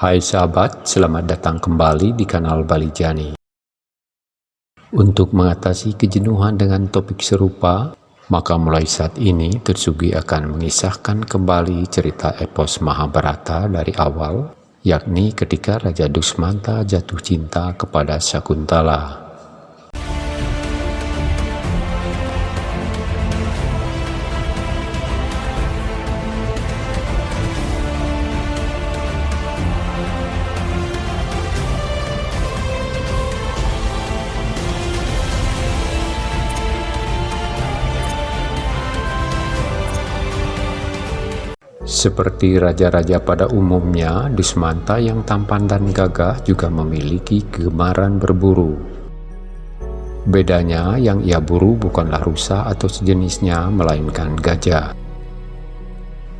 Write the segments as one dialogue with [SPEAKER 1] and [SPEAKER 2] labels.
[SPEAKER 1] Hai sahabat, selamat datang kembali di kanal Bali Jani. Untuk mengatasi kejenuhan dengan topik serupa, maka mulai saat ini Tetsugi akan mengisahkan kembali cerita epos Mahabharata dari awal, yakni ketika Raja Dusmanta jatuh cinta kepada Sakuntala. Seperti raja-raja pada umumnya, Dusmanta yang tampan dan gagah juga memiliki kegemaran berburu. Bedanya, yang ia buru bukanlah rusa atau sejenisnya, melainkan gajah.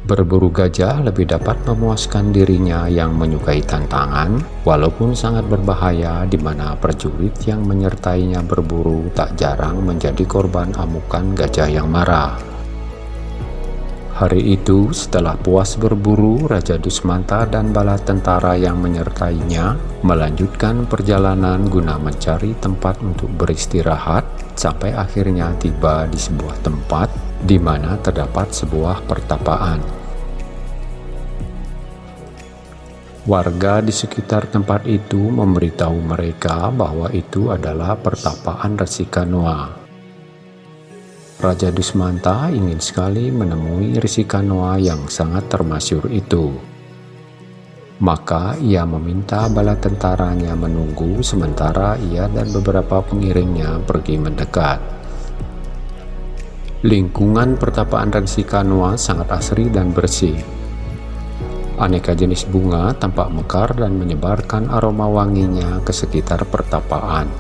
[SPEAKER 1] Berburu gajah lebih dapat memuaskan dirinya yang menyukai tantangan, walaupun sangat berbahaya di mana prajurit yang menyertainya berburu tak jarang menjadi korban amukan gajah yang marah. Hari itu, setelah puas berburu, Raja Dusmanta dan bala tentara yang menyertainya melanjutkan perjalanan guna mencari tempat untuk beristirahat sampai akhirnya tiba di sebuah tempat di mana terdapat sebuah pertapaan. Warga di sekitar tempat itu memberitahu mereka bahwa itu adalah pertapaan Resi Kanoa. Raja Dusmanta ingin sekali menemui Kanoa yang sangat termasyur itu. Maka ia meminta bala tentaranya menunggu sementara ia dan beberapa pengiringnya pergi mendekat. Lingkungan pertapaan Kanoa sangat asri dan bersih. Aneka jenis bunga tampak mekar dan menyebarkan aroma wanginya ke sekitar pertapaan.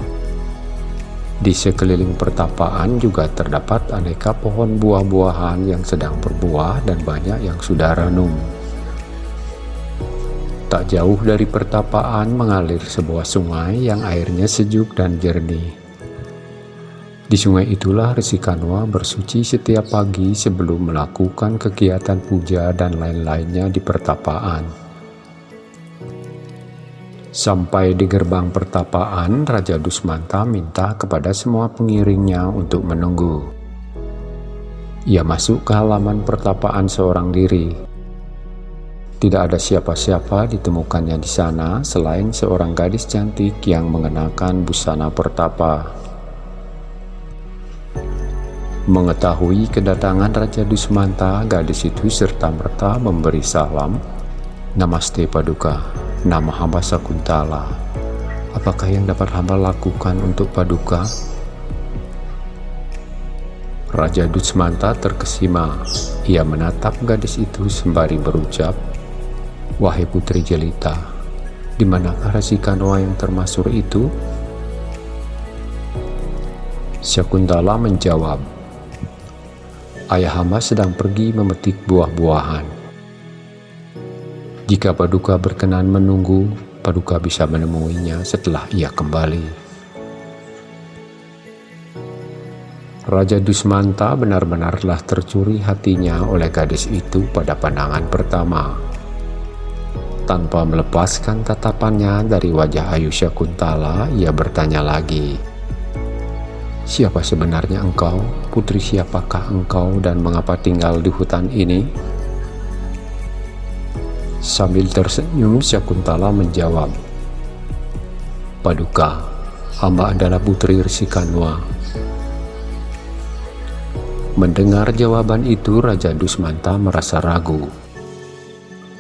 [SPEAKER 1] Di sekeliling pertapaan juga terdapat aneka pohon buah-buahan yang sedang berbuah dan banyak yang sudah ranum. Tak jauh dari pertapaan mengalir sebuah sungai yang airnya sejuk dan jernih. Di sungai itulah Resi Kanwa bersuci setiap pagi sebelum melakukan kegiatan puja dan lain-lainnya di pertapaan. Sampai di gerbang pertapaan, Raja Dusmanta minta kepada semua pengiringnya untuk menunggu. Ia masuk ke halaman pertapaan seorang diri. Tidak ada siapa-siapa ditemukannya di sana selain seorang gadis cantik yang mengenakan busana pertapa. Mengetahui kedatangan Raja Dusmanta, gadis itu serta-merta memberi salam, Namaste Paduka nama hamba Sakuntala. Apakah yang dapat hamba lakukan untuk Paduka? Raja Dutsmanta terkesima. Ia menatap gadis itu sembari berucap, Wahai Putri Jelita, di manakah Kanoa yang termasuk itu? Sakuntala menjawab, Ayah hamba sedang pergi memetik buah-buahan. Jika Paduka berkenan menunggu, Paduka bisa menemuinya setelah ia kembali. Raja Dusmanta benar-benarlah tercuri hatinya oleh gadis itu pada pandangan pertama. Tanpa melepaskan tatapannya dari wajah Ayusha Kuntala, ia bertanya lagi, Siapa sebenarnya engkau? Putri siapakah engkau dan mengapa tinggal di hutan ini? Sambil tersenyum, Syakuntala menjawab, Paduka, hamba adalah putri Resikanwa. Mendengar jawaban itu, Raja Dusmanta merasa ragu.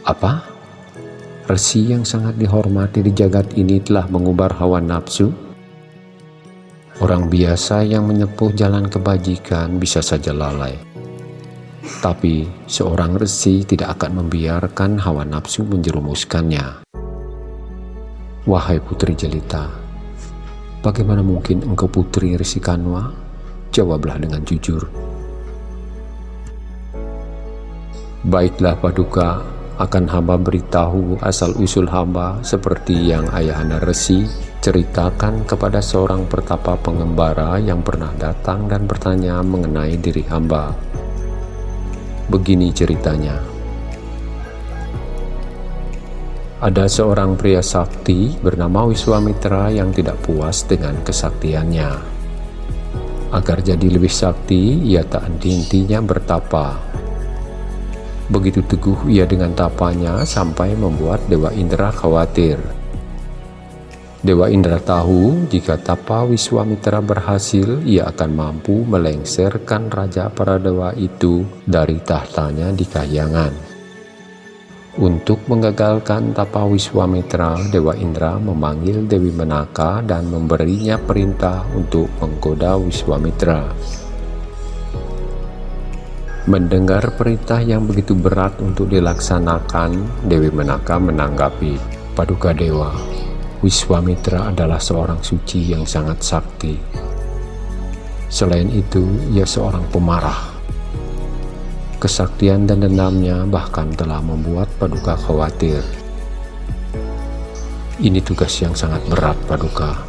[SPEAKER 1] Apa? Resi yang sangat dihormati di jagat ini telah mengubar hawa nafsu? Orang biasa yang menyepuh jalan kebajikan bisa saja lalai. Tapi seorang resi tidak akan membiarkan hawa nafsu menjerumuskannya. Wahai putri jelita, bagaimana mungkin engkau putri Resi Kanwa? Jawablah dengan jujur. Baiklah paduka, akan hamba beritahu asal-usul hamba seperti yang ayahanda Resi ceritakan kepada seorang pertapa pengembara yang pernah datang dan bertanya mengenai diri hamba. Begini ceritanya. Ada seorang pria sakti bernama Wiswamitra yang tidak puas dengan kesaktiannya. Agar jadi lebih sakti, ia tak henti-hentinya bertapa. Begitu teguh ia dengan tapanya sampai membuat Dewa Indra khawatir. Dewa Indra tahu jika tapa Wiswamitra berhasil, ia akan mampu melengsarkan Raja para dewa itu dari tahtanya di Kahyangan. Untuk menggagalkan tapa Wiswamitra, Dewa Indra memanggil Dewi Menaka dan memberinya perintah untuk menggoda Wiswamitra. Mendengar perintah yang begitu berat untuk dilaksanakan, Dewi Menaka menanggapi, Paduka Dewa, Wiswamitra adalah seorang suci yang sangat sakti. Selain itu, ia seorang pemarah. Kesaktian dan dendamnya bahkan telah membuat Paduka khawatir. Ini tugas yang sangat berat, Paduka.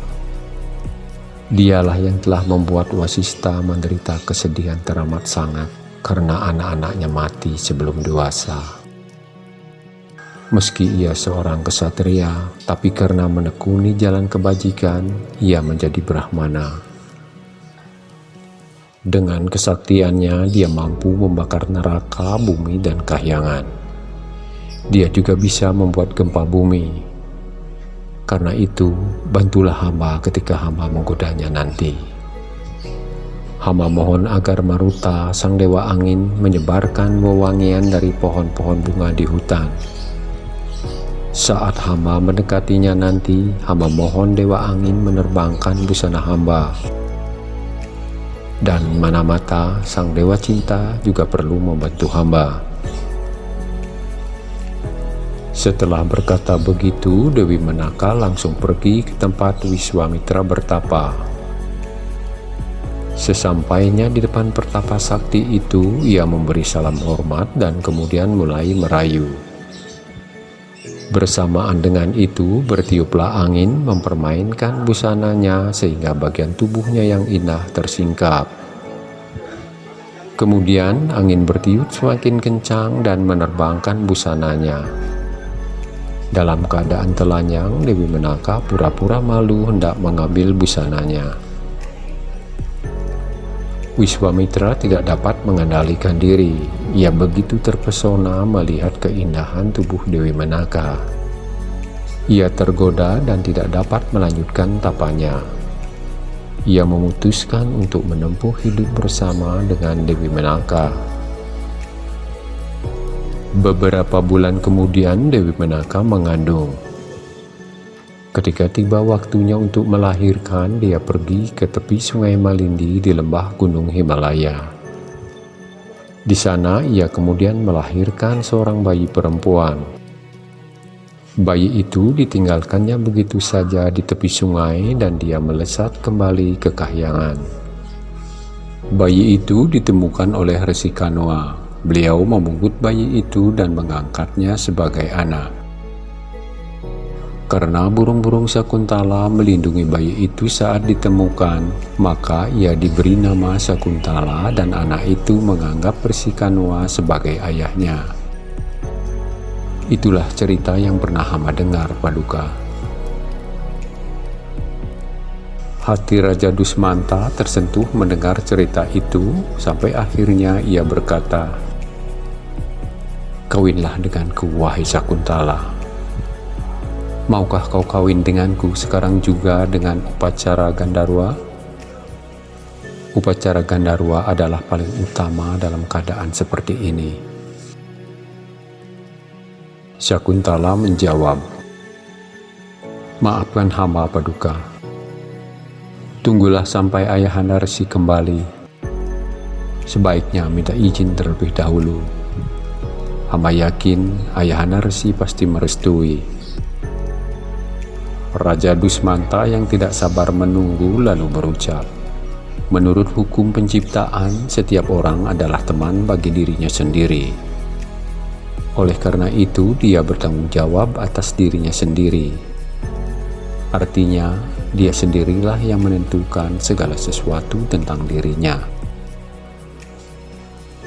[SPEAKER 1] Dialah yang telah membuat Wasista menderita kesedihan teramat sangat karena anak-anaknya mati sebelum dewasa. Meski ia seorang kesatria, tapi karena menekuni jalan kebajikan, ia menjadi Brahmana. Dengan kesaktiannya, dia mampu membakar neraka, bumi, dan kahyangan. Dia juga bisa membuat gempa bumi. Karena itu, bantulah hamba ketika hamba menggodanya nanti. Hamba mohon agar Maruta, sang dewa angin, menyebarkan wewangian dari pohon-pohon bunga di hutan saat hamba mendekatinya nanti, hamba mohon Dewa Angin menerbangkan busana hamba. Dan mana mata sang Dewa Cinta juga perlu membantu hamba. Setelah berkata begitu, Dewi Menaka langsung pergi ke tempat Wiswamitra bertapa. Sesampainya di depan pertapa sakti itu, ia memberi salam hormat dan kemudian mulai merayu. Bersamaan dengan itu, bertiuplah angin mempermainkan busananya sehingga bagian tubuhnya yang indah tersingkap. Kemudian angin bertiup semakin kencang dan menerbangkan busananya. Dalam keadaan telanjang, Dewi Menaka pura-pura malu hendak mengambil busananya. Wiswamitra tidak dapat mengendalikan diri. Ia begitu terpesona melihat keindahan tubuh Dewi Menaka. Ia tergoda dan tidak dapat melanjutkan tapanya. Ia memutuskan untuk menempuh hidup bersama dengan Dewi Menaka. Beberapa bulan kemudian Dewi Menaka mengandung. Ketika tiba waktunya untuk melahirkan, dia pergi ke tepi sungai Malindi di lembah Gunung Himalaya. Di sana, ia kemudian melahirkan seorang bayi perempuan. Bayi itu ditinggalkannya begitu saja di tepi sungai dan dia melesat kembali ke kahyangan. Bayi itu ditemukan oleh Resi Kanoa. Beliau memungut bayi itu dan mengangkatnya sebagai anak. Karena burung-burung Sakuntala melindungi bayi itu saat ditemukan, maka ia diberi nama Sakuntala dan anak itu menganggap Persikanwa sebagai ayahnya. Itulah cerita yang pernah hamba dengar, Paduka. Hati Raja Dusmanta tersentuh mendengar cerita itu, sampai akhirnya ia berkata, Kawinlah denganku, wahai Sakuntala. Maukah kau kawin denganku sekarang juga dengan upacara Gandarwa? Upacara Gandarwa adalah paling utama dalam keadaan seperti ini. Syakuntala menjawab, Maafkan hamba paduka. Tunggulah sampai ayahanda resi kembali. Sebaiknya minta izin terlebih dahulu. Hamba yakin ayahanda resi pasti merestui. Raja Dusmanta yang tidak sabar menunggu lalu berucap, Menurut hukum penciptaan, setiap orang adalah teman bagi dirinya sendiri. Oleh karena itu, dia bertanggung jawab atas dirinya sendiri. Artinya, dia sendirilah yang menentukan segala sesuatu tentang dirinya.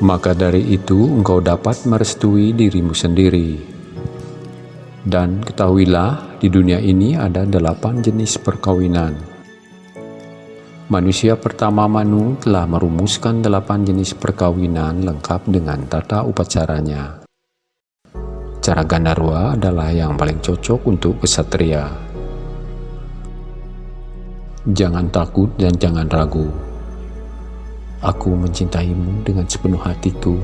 [SPEAKER 1] Maka dari itu, engkau dapat merestui dirimu sendiri Dan ketahuilah, di dunia ini ada delapan jenis perkawinan. Manusia pertama Manu telah merumuskan delapan jenis perkawinan lengkap dengan tata upacaranya. Cara Gandarwa adalah yang paling cocok untuk kesatria. Jangan takut dan jangan ragu. Aku mencintaimu dengan sepenuh hatiku.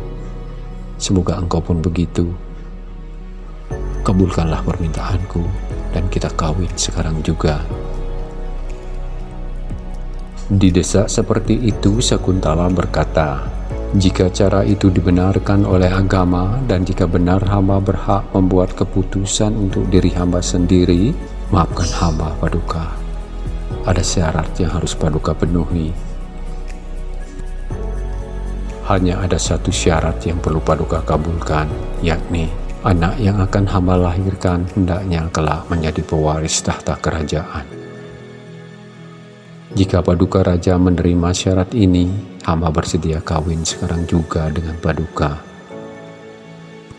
[SPEAKER 1] Semoga engkau pun begitu kabulkanlah permintaanku dan kita kawin sekarang juga. Di desa seperti itu Sakuntala berkata, jika cara itu dibenarkan oleh agama dan jika benar hamba berhak membuat keputusan untuk diri hamba sendiri, maafkan hamba paduka. Ada syarat yang harus paduka penuhi. Hanya ada satu syarat yang perlu paduka kabulkan, yakni Anak yang akan hamba lahirkan hendaknya kelak menjadi pewaris tahta kerajaan. Jika paduka raja menerima syarat ini, hamba bersedia kawin sekarang juga dengan paduka.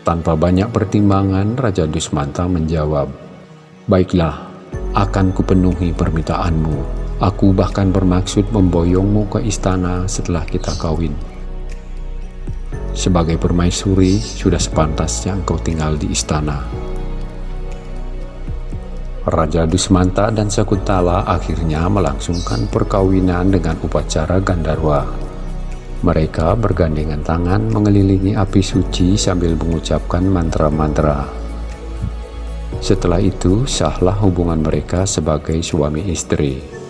[SPEAKER 1] Tanpa banyak pertimbangan, Raja Dusmanta menjawab, Baiklah, akan kupenuhi permintaanmu. Aku bahkan bermaksud memboyongmu ke istana setelah kita kawin. Sebagai permaisuri, sudah sepantasnya engkau tinggal di istana. Raja Dusmanta dan Sakuntala akhirnya melangsungkan perkawinan dengan upacara Gandarwa. Mereka bergandengan tangan mengelilingi api suci sambil mengucapkan mantra-mantra. Setelah itu, sahlah hubungan mereka sebagai suami istri.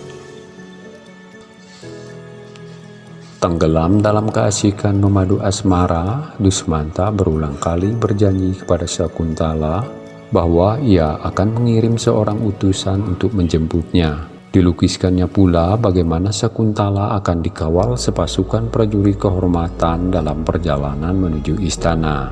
[SPEAKER 1] Tenggelam dalam keasikan memadu asmara, Dusmanta berulang kali berjanji kepada Sakuntala bahwa ia akan mengirim seorang utusan untuk menjemputnya. Dilukiskannya pula bagaimana Sakuntala akan dikawal sepasukan prajurit kehormatan dalam perjalanan menuju istana.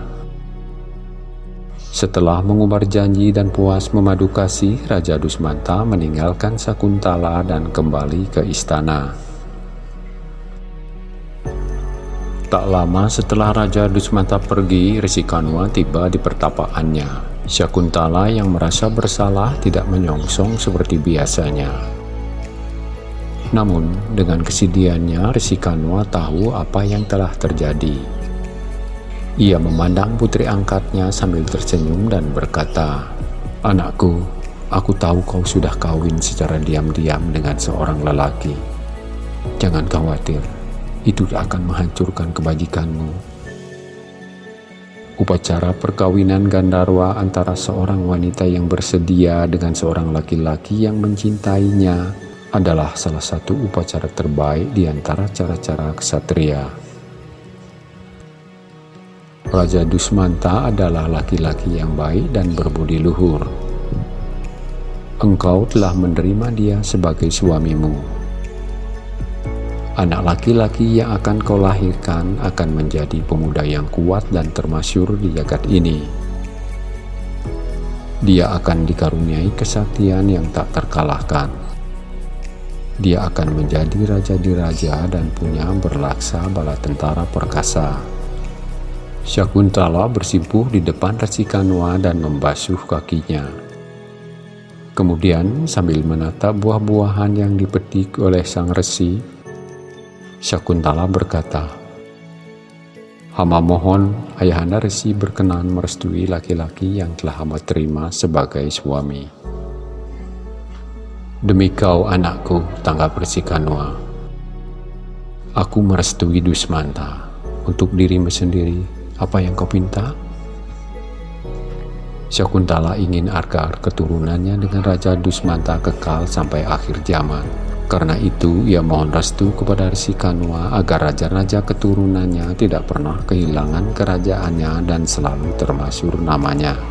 [SPEAKER 1] Setelah mengubar janji dan puas memadu kasih, Raja Dusmanta meninggalkan Sakuntala dan kembali ke istana. Tak lama setelah Raja Dusmanta pergi, Resikanwa tiba di pertapaannya. Syakuntala yang merasa bersalah tidak menyongsong seperti biasanya. Namun, dengan kesedihannya, Resikanwa tahu apa yang telah terjadi. Ia memandang putri angkatnya sambil tersenyum dan berkata, Anakku, aku tahu kau sudah kawin secara diam-diam dengan seorang lelaki. Jangan khawatir, itu akan menghancurkan kebajikanmu. Upacara perkawinan Gandarwa antara seorang wanita yang bersedia dengan seorang laki-laki yang mencintainya adalah salah satu upacara terbaik di antara cara-cara kesatria. Raja Dusmanta adalah laki-laki yang baik dan berbudi luhur. Engkau telah menerima dia sebagai suamimu Anak laki-laki yang akan kau lahirkan akan menjadi pemuda yang kuat dan termasyur di jagat ini. Dia akan dikaruniai kesaktian yang tak terkalahkan. Dia akan menjadi raja di raja dan punya berlaksa bala tentara perkasa. Syakuntala bersimpuh di depan Resi Kanwa dan membasuh kakinya. Kemudian sambil menatap buah-buahan yang dipetik oleh sang resi, Syakuntala berkata, Hamba mohon ayahanda resi berkenan merestui laki-laki yang telah hamba terima sebagai suami. Demi kau anakku, tanggap resi Kanwa. Aku merestui Dusmanta untuk dirimu sendiri. Apa yang kau pinta? Syakuntala ingin agar keturunannya dengan Raja Dusmanta kekal sampai akhir zaman. Karena itu, ia mohon restu kepada Resi Kanwa agar raja-raja keturunannya tidak pernah kehilangan kerajaannya dan selalu termasyur namanya.